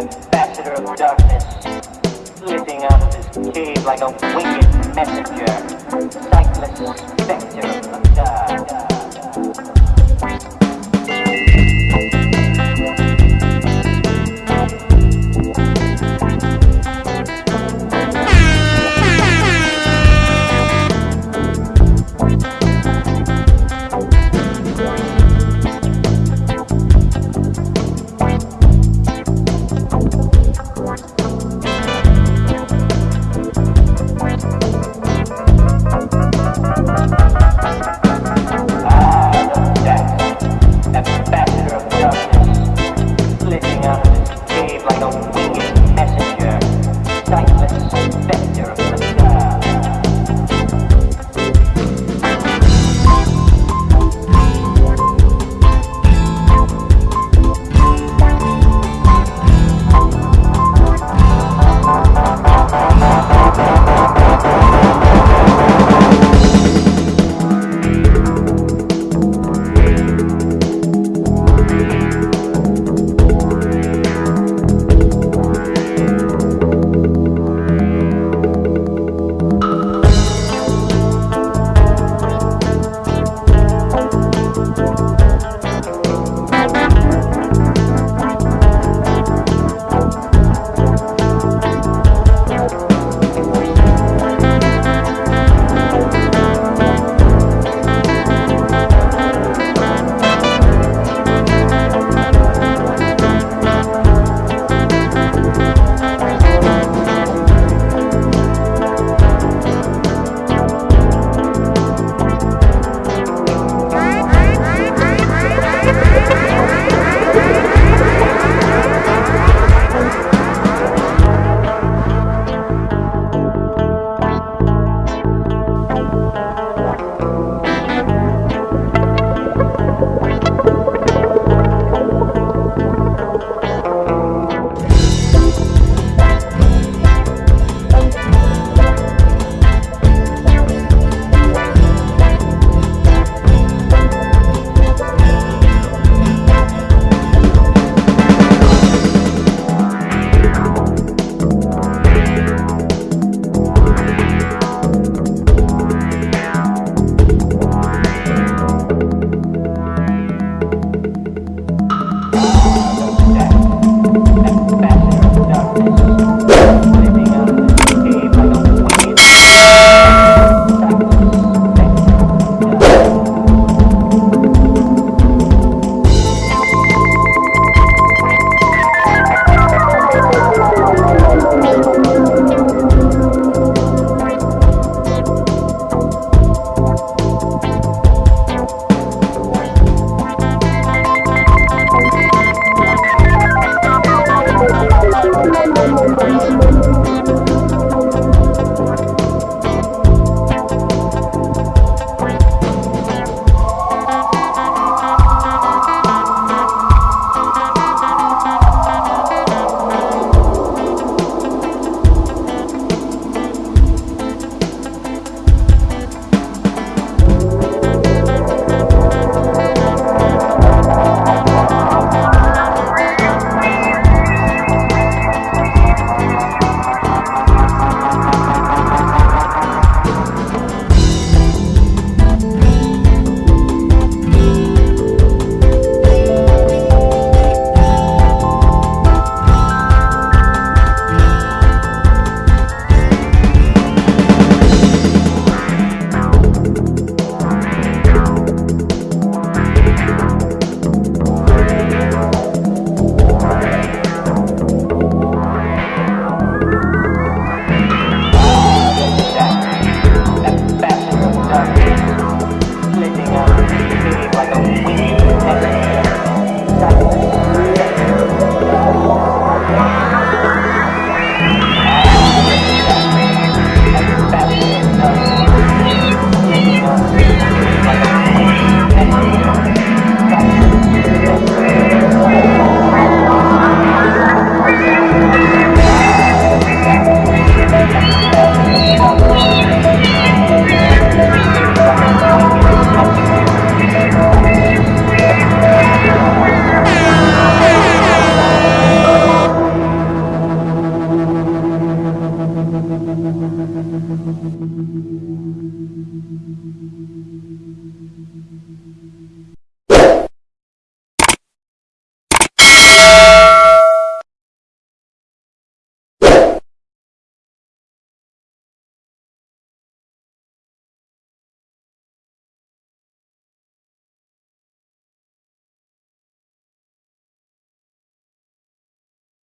ambassador of darkness, slipping out of his cave like a winged messenger, sightless specter of the dark.